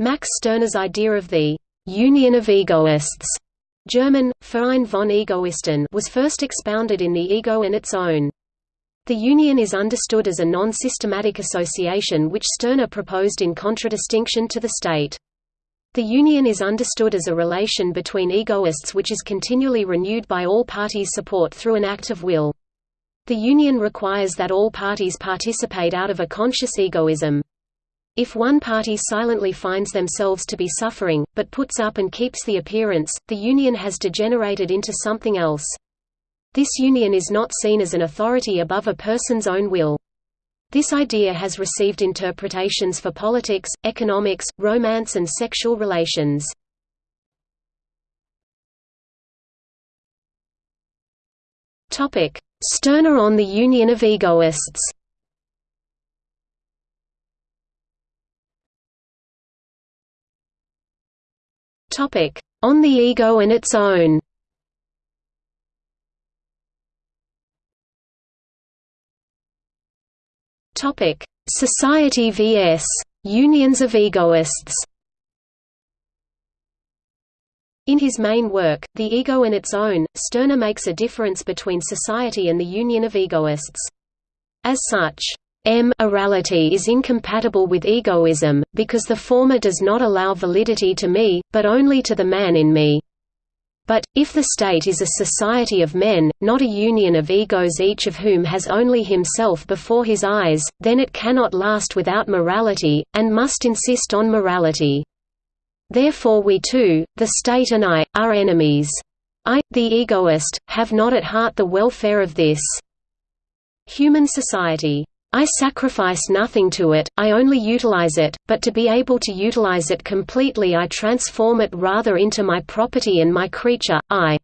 Max Stirner's idea of the «union of egoists» German, Verein von Egoisten was first expounded in The Ego and Its Own. The union is understood as a non-systematic association which Stirner proposed in contradistinction to the state. The union is understood as a relation between egoists which is continually renewed by all parties' support through an act of will. The union requires that all parties participate out of a conscious egoism. If one party silently finds themselves to be suffering, but puts up and keeps the appearance, the union has degenerated into something else. This union is not seen as an authority above a person's own will. This idea has received interpretations for politics, economics, romance and sexual relations. Stirner on the union of egoists Topic: On the ego and its own. Topic: Society vs. Unions of egoists. In his main work, The Ego and Its Own, Stirner makes a difference between society and the union of egoists. As such, M orality is incompatible with egoism, because the former does not allow validity to me, but only to the man in me. But, if the state is a society of men, not a union of egos each of whom has only himself before his eyes, then it cannot last without morality, and must insist on morality. Therefore we too, the state and I, are enemies. I, the egoist, have not at heart the welfare of this human society. I sacrifice nothing to it, I only utilize it, but to be able to utilize it completely I transform it rather into my property and my creature, I.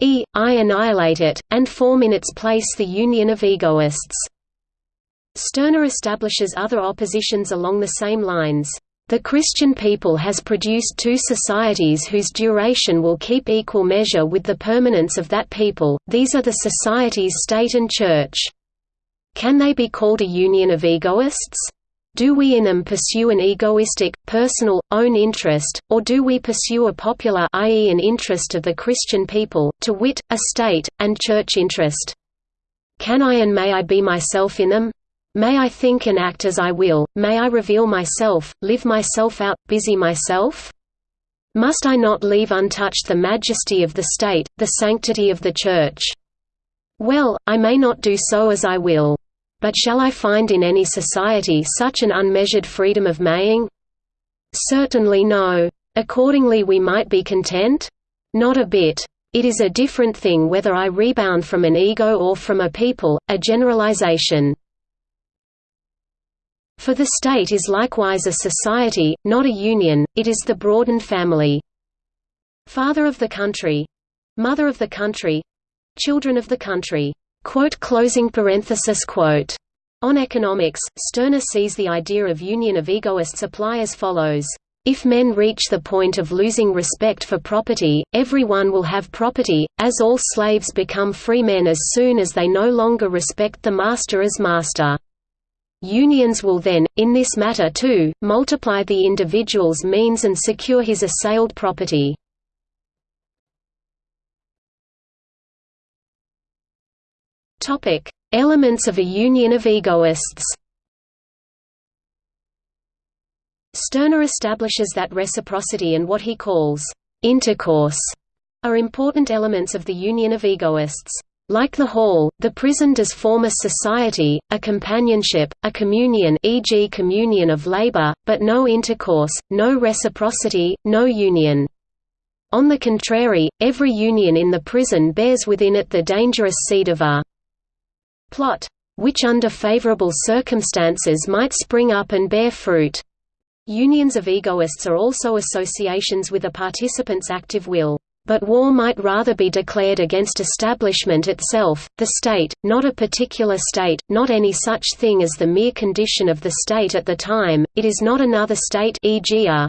E, I annihilate it, and form in its place the union of egoists. Stirner establishes other oppositions along the same lines. The Christian people has produced two societies whose duration will keep equal measure with the permanence of that people, these are the societies state and church. Can they be called a union of egoists? Do we in them pursue an egoistic, personal, own interest, or do we pursue a popular i.e. an interest of the Christian people, to wit, a state, and church interest? Can I and may I be myself in them? May I think and act as I will, may I reveal myself, live myself out, busy myself? Must I not leave untouched the majesty of the state, the sanctity of the Church? Well, I may not do so as I will. But shall I find in any society such an unmeasured freedom of maying? Certainly no. Accordingly we might be content? Not a bit. It is a different thing whether I rebound from an ego or from a people, a generalization. For the state is likewise a society, not a union, it is the broadened family. Father of the country. Mother of the country. Children of the country. Quote closing parenthesis quote. On economics, Stirner sees the idea of union of egoists apply as follows. If men reach the point of losing respect for property, everyone will have property, as all slaves become free men as soon as they no longer respect the master as master. Unions will then, in this matter too, multiply the individual's means and secure his assailed property. Topic: Elements of a union of egoists. Stirner establishes that reciprocity and what he calls intercourse are important elements of the union of egoists. Like the hall, the prison does form a society, a companionship, a communion e.g. communion of labor, but no intercourse, no reciprocity, no union. On the contrary, every union in the prison bears within it the dangerous seed of a plot, which under favorable circumstances might spring up and bear fruit. Unions of egoists are also associations with a participant's active will. But war might rather be declared against establishment itself, the state, not a particular state, not any such thing as the mere condition of the state at the time, it is not another state e.g. a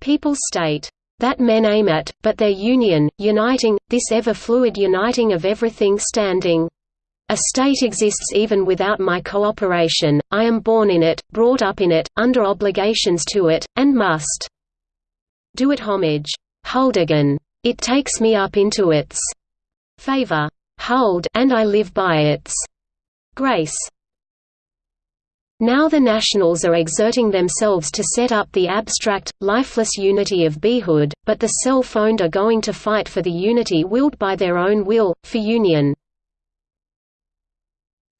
people's state that men aim at, but their union, uniting, this ever-fluid uniting of everything standing A state exists even without my cooperation, I am born in it, brought up in it, under obligations to it, and must do it homage. Huldigen. It takes me up into its favor. Huld and I live by its grace. Now the nationals are exerting themselves to set up the abstract, lifeless unity of beehood, but the self-owned are going to fight for the unity willed by their own will, for union.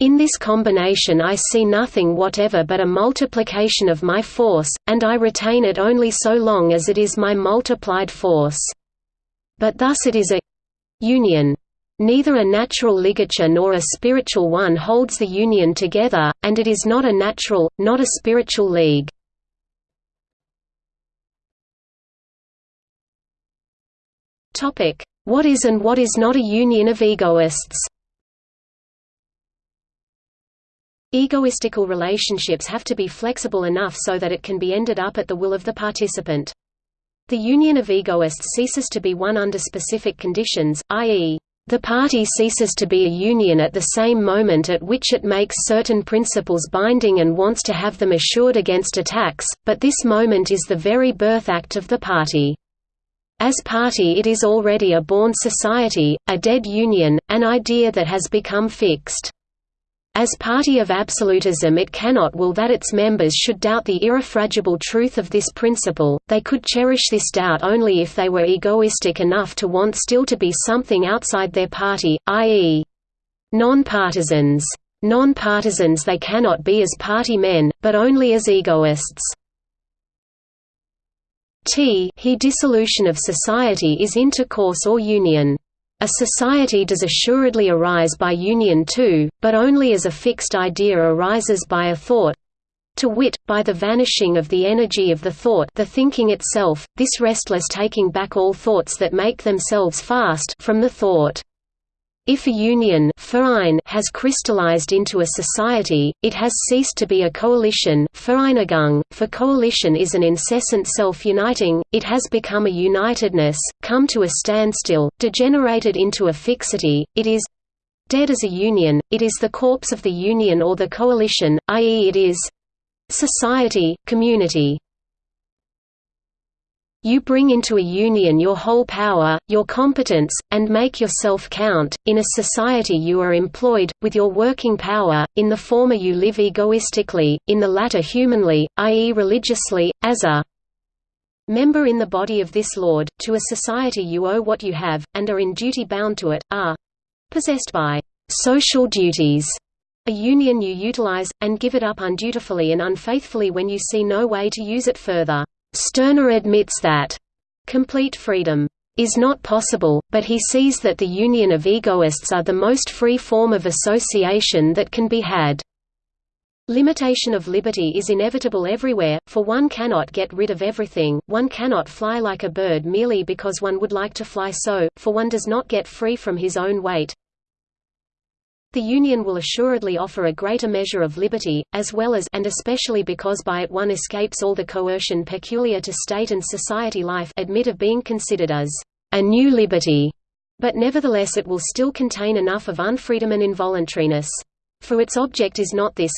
In this combination I see nothing whatever but a multiplication of my force, and I retain it only so long as it is my multiplied force. But thus it is a union. Neither a natural ligature nor a spiritual one holds the union together, and it is not a natural, not a spiritual league. What is and what is not a union of egoists Egoistical relationships have to be flexible enough so that it can be ended up at the will of the participant. The union of egoists ceases to be one under specific conditions, i.e., the party ceases to be a union at the same moment at which it makes certain principles binding and wants to have them assured against attacks, but this moment is the very birth act of the party. As party it is already a born society, a dead union, an idea that has become fixed. As party of absolutism it cannot will that its members should doubt the irrefragable truth of this principle, they could cherish this doubt only if they were egoistic enough to want still to be something outside their party, i.e. non-partisans. Non-partisans they cannot be as party men, but only as egoists. T he dissolution of society is intercourse or union. A society does assuredly arise by union too, but only as a fixed idea arises by a thought to wit, by the vanishing of the energy of the thought the thinking itself, this restless taking back all thoughts that make themselves fast from the thought. If a union has crystallized into a society, it has ceased to be a coalition for coalition is an incessant self-uniting, it has become a unitedness, come to a standstill, degenerated into a fixity, it is dead as a union, it is the corpse of the union or the coalition, i.e. it is society, community. You bring into a union your whole power, your competence, and make yourself count. In a society you are employed, with your working power, in the former you live egoistically, in the latter humanly, i.e. religiously, as a member in the body of this Lord. To a society you owe what you have, and are in duty bound to it, are possessed by social duties. A union you utilize, and give it up undutifully and unfaithfully when you see no way to use it further. Stirner admits that complete freedom is not possible, but he sees that the union of egoists are the most free form of association that can be had. Limitation of liberty is inevitable everywhere, for one cannot get rid of everything, one cannot fly like a bird merely because one would like to fly so, for one does not get free from his own weight, the Union will assuredly offer a greater measure of liberty, as well as and especially because by it one escapes all the coercion peculiar to state and society life admit of being considered as a new liberty, but nevertheless it will still contain enough of unfreedom and involuntariness. For its object is not this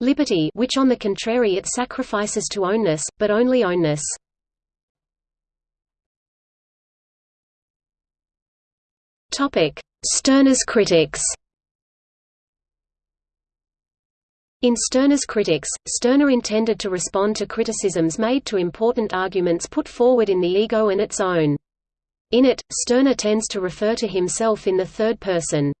liberty which on the contrary it sacrifices to ownness, but only ownness. Stirner's critics In Stirner's Critics, Stirner intended to respond to criticisms made to important arguments put forward in the ego and its own. In it, Stirner tends to refer to himself in the third person.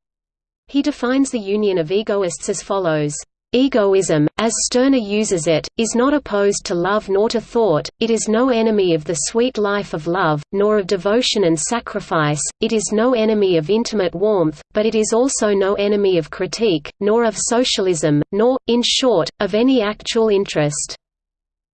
He defines the union of egoists as follows. Egoism, as Stirner uses it, is not opposed to love nor to thought, it is no enemy of the sweet life of love, nor of devotion and sacrifice, it is no enemy of intimate warmth, but it is also no enemy of critique, nor of socialism, nor, in short, of any actual interest.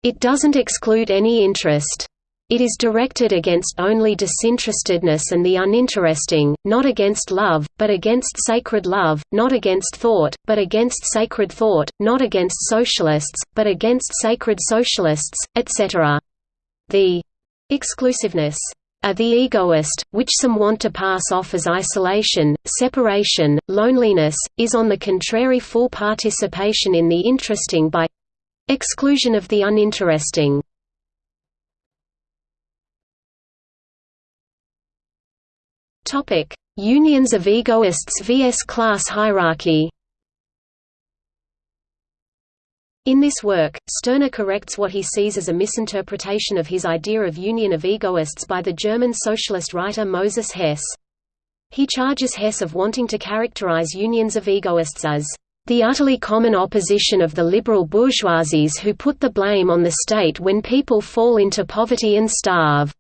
It doesn't exclude any interest. It is directed against only disinterestedness and the uninteresting, not against love, but against sacred love, not against thought, but against sacred thought, not against socialists, but against sacred socialists, etc. The exclusiveness are the egoist, which some want to pass off as isolation, separation, loneliness, is on the contrary full participation in the interesting by exclusion of the uninteresting. Unions of egoists vs class hierarchy In this work, Stirner corrects what he sees as a misinterpretation of his idea of union of egoists by the German socialist writer Moses Hess. He charges Hess of wanting to characterize unions of egoists as the utterly common opposition of the liberal bourgeoisies who put the blame on the state when people fall into poverty and starve.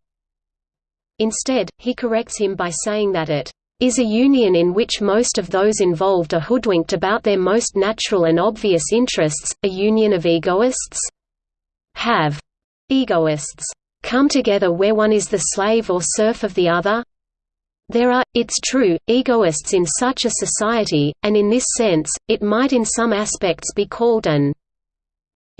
Instead, he corrects him by saying that it is a union in which most of those involved are hoodwinked about their most natural and obvious interests, a union of egoists? Have egoists come together where one is the slave or serf of the other? There are, it's true, egoists in such a society, and in this sense, it might in some aspects be called an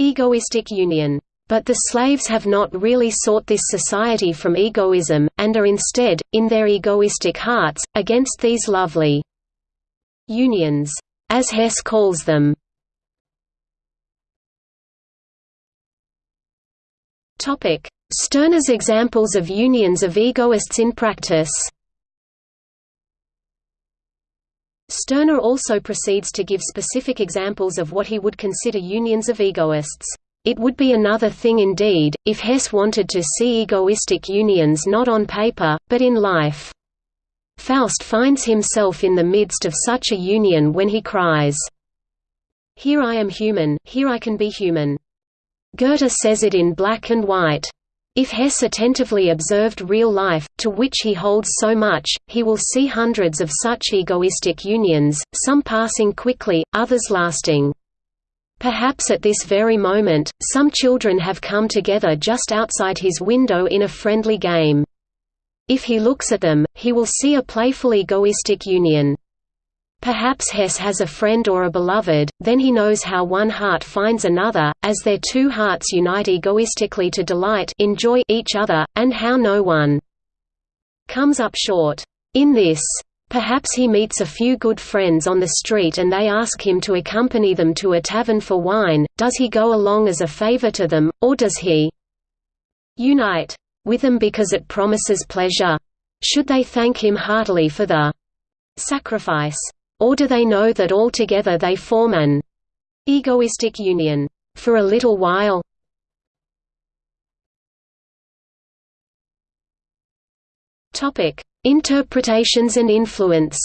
egoistic union. But the slaves have not really sought this society from egoism, and are instead, in their egoistic hearts, against these lovely unions, as Hess calls them. Stirner's examples of unions of egoists in practice Stirner also proceeds to give specific examples of what he would consider unions of egoists. It would be another thing indeed, if Hess wanted to see egoistic unions not on paper, but in life. Faust finds himself in the midst of such a union when he cries, Here I am human, here I can be human. Goethe says it in black and white. If Hess attentively observed real life, to which he holds so much, he will see hundreds of such egoistic unions, some passing quickly, others lasting. Perhaps at this very moment, some children have come together just outside his window in a friendly game. If he looks at them, he will see a playful egoistic union. Perhaps Hess has a friend or a beloved, then he knows how one heart finds another, as their two hearts unite egoistically to delight enjoy each other, and how no one comes up short. In this Perhaps he meets a few good friends on the street and they ask him to accompany them to a tavern for wine, does he go along as a favor to them, or does he unite with them because it promises pleasure? Should they thank him heartily for the sacrifice? Or do they know that altogether they form an egoistic union for a little while? Topic Interpretations and influence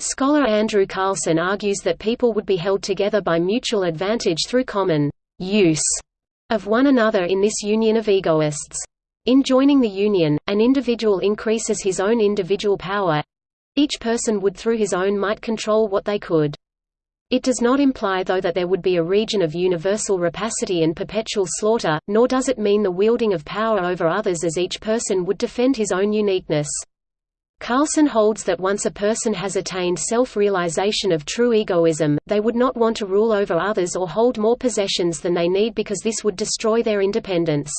Scholar Andrew Carlson argues that people would be held together by mutual advantage through common use of one another in this union of egoists. In joining the union, an individual increases his own individual power. Each person would through his own might control what they could. It does not imply though that there would be a region of universal rapacity and perpetual slaughter, nor does it mean the wielding of power over others as each person would defend his own uniqueness. Carlson holds that once a person has attained self-realization of true egoism, they would not want to rule over others or hold more possessions than they need because this would destroy their independence.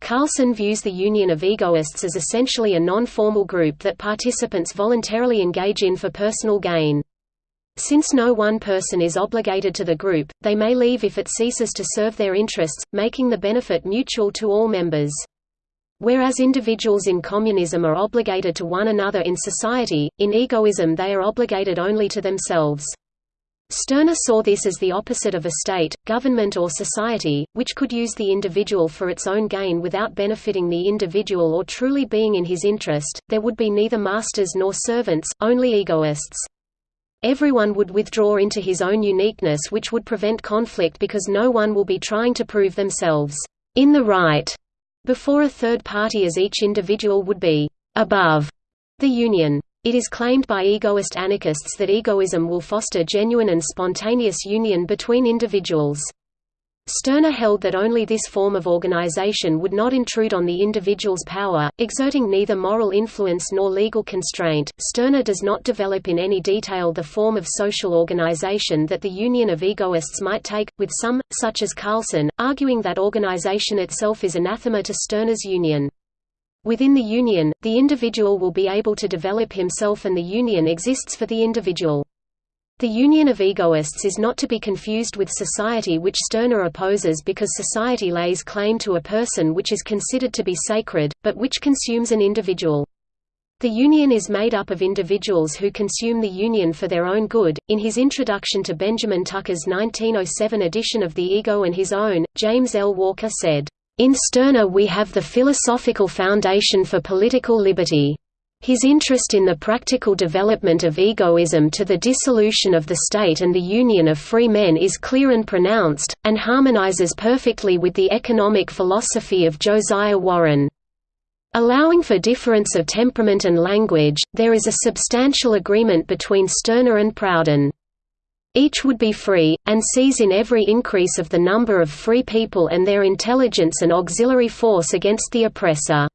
Carlson views the union of egoists as essentially a non-formal group that participants voluntarily engage in for personal gain. Since no one person is obligated to the group, they may leave if it ceases to serve their interests, making the benefit mutual to all members. Whereas individuals in communism are obligated to one another in society, in egoism they are obligated only to themselves. Stirner saw this as the opposite of a state, government or society, which could use the individual for its own gain without benefiting the individual or truly being in his interest, there would be neither masters nor servants, only egoists. Everyone would withdraw into his own uniqueness which would prevent conflict because no one will be trying to prove themselves in the right before a third party as each individual would be above the union. It is claimed by egoist anarchists that egoism will foster genuine and spontaneous union between individuals. Stirner held that only this form of organization would not intrude on the individual's power, exerting neither moral influence nor legal constraint. Stirner does not develop in any detail the form of social organization that the Union of Egoists might take, with some, such as Carlson, arguing that organization itself is anathema to Stirner's union. Within the union, the individual will be able to develop himself and the union exists for the individual. The union of egoists is not to be confused with society which Stirner opposes because society lays claim to a person which is considered to be sacred, but which consumes an individual. The union is made up of individuals who consume the union for their own good. In his introduction to Benjamin Tucker's 1907 edition of The Ego and His Own, James L. Walker said, In Stirner we have the philosophical foundation for political liberty. His interest in the practical development of egoism to the dissolution of the state and the union of free men is clear and pronounced, and harmonizes perfectly with the economic philosophy of Josiah Warren. Allowing for difference of temperament and language, there is a substantial agreement between Stirner and Proudhon. Each would be free, and sees in every increase of the number of free people and their intelligence an auxiliary force against the oppressor.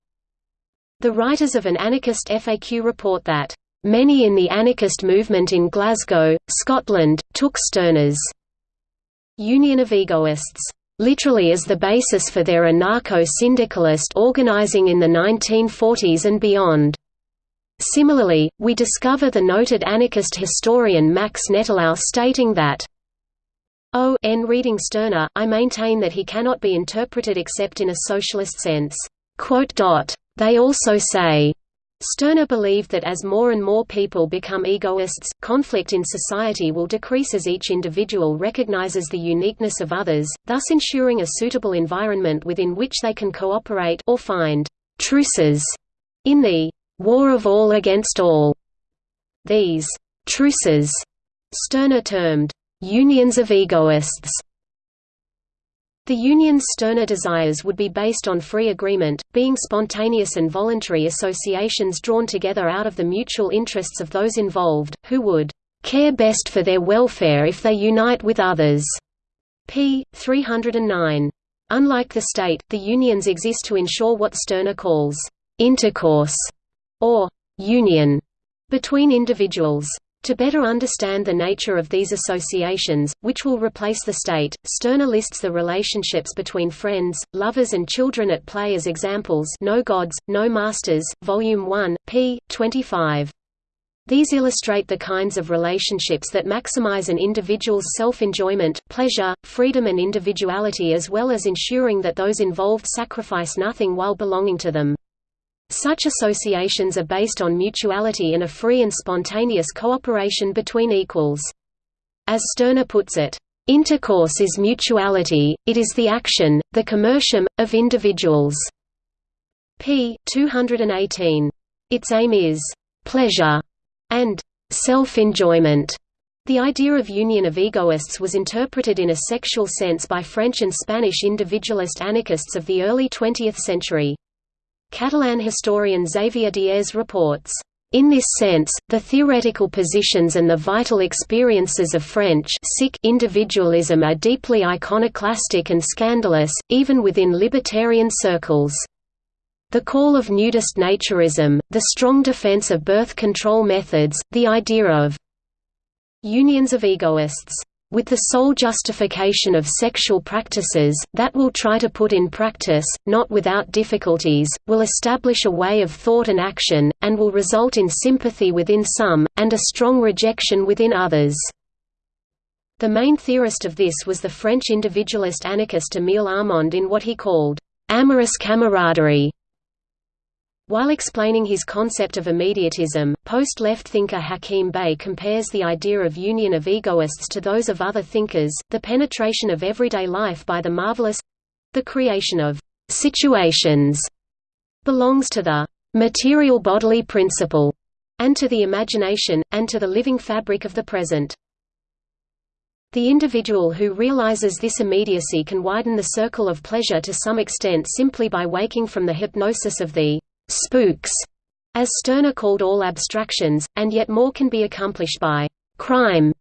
The writers of an anarchist FAQ report that, "...many in the anarchist movement in Glasgow, Scotland, took Stirner's Union of Egoists literally as the basis for their anarcho-syndicalist organizing in the 1940s and beyond. Similarly, we discover the noted anarchist historian Max Nettlau stating that oh, O n reading Stirner, I maintain that he cannot be interpreted except in a socialist sense. They also say, Stirner believed that as more and more people become egoists, conflict in society will decrease as each individual recognizes the uniqueness of others, thus ensuring a suitable environment within which they can cooperate or find truces in the war of all against all. These truces, Stirner termed unions of egoists, the union's Stirner desires would be based on free agreement, being spontaneous and voluntary associations drawn together out of the mutual interests of those involved, who would care best for their welfare if they unite with others. p. 309. Unlike the state, the unions exist to ensure what Stirner calls intercourse or union between individuals. To better understand the nature of these associations, which will replace the state, Stirner lists the relationships between friends, lovers and children at play as examples No Gods, No Masters, Volume 1, p. 25. These illustrate the kinds of relationships that maximize an individual's self-enjoyment, pleasure, freedom and individuality as well as ensuring that those involved sacrifice nothing while belonging to them. Such associations are based on mutuality and a free and spontaneous cooperation between equals. As Stirner puts it, "...intercourse is mutuality, it is the action, the commercium, of individuals." p. 218. Its aim is, "...pleasure," and "...self-enjoyment." The idea of union of egoists was interpreted in a sexual sense by French and Spanish individualist anarchists of the early 20th century. Catalan historian Xavier Diez reports, in this sense, the theoretical positions and the vital experiences of French individualism are deeply iconoclastic and scandalous, even within libertarian circles. The call of nudist naturism, the strong defense of birth control methods, the idea of unions of egoists with the sole justification of sexual practices, that will try to put in practice, not without difficulties, will establish a way of thought and action, and will result in sympathy within some, and a strong rejection within others. The main theorist of this was the French individualist anarchist Émile Armand in what he called, amorous camaraderie, while explaining his concept of immediatism, post-left thinker Hakim Bey compares the idea of union of egoists to those of other thinkers, the penetration of everyday life by the marvelous—the creation of «situations» belongs to the «material bodily principle» and to the imagination, and to the living fabric of the present. The individual who realizes this immediacy can widen the circle of pleasure to some extent simply by waking from the hypnosis of the spooks, as Stirner called all abstractions, and yet more can be accomplished by crime,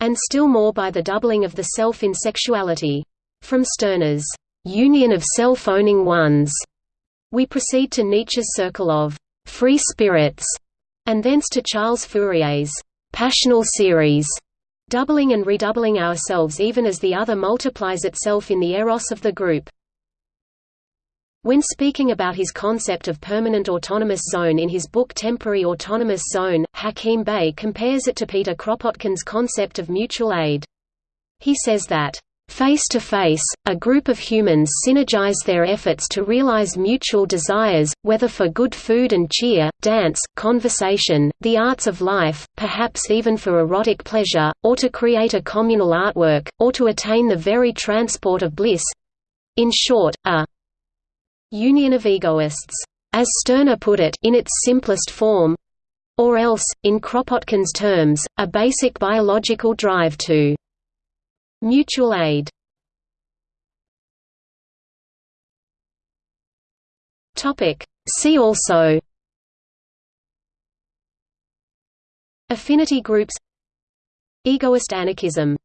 and still more by the doubling of the self in sexuality. From Stirner's union of self-owning ones, we proceed to Nietzsche's circle of free spirits, and thence to Charles Fourier's passional series, doubling and redoubling ourselves even as the other multiplies itself in the eros of the group. When speaking about his concept of permanent autonomous zone in his book Temporary Autonomous Zone, Hakim Bey compares it to Peter Kropotkin's concept of mutual aid. He says that, Face to face, a group of humans synergize their efforts to realize mutual desires, whether for good food and cheer, dance, conversation, the arts of life, perhaps even for erotic pleasure, or to create a communal artwork, or to attain the very transport of bliss—in short, a union of egoists, as Stirner put it in its simplest form, or else, in Kropotkin's terms, a basic biological drive to mutual aid. Topic See also Affinity groups Egoist anarchism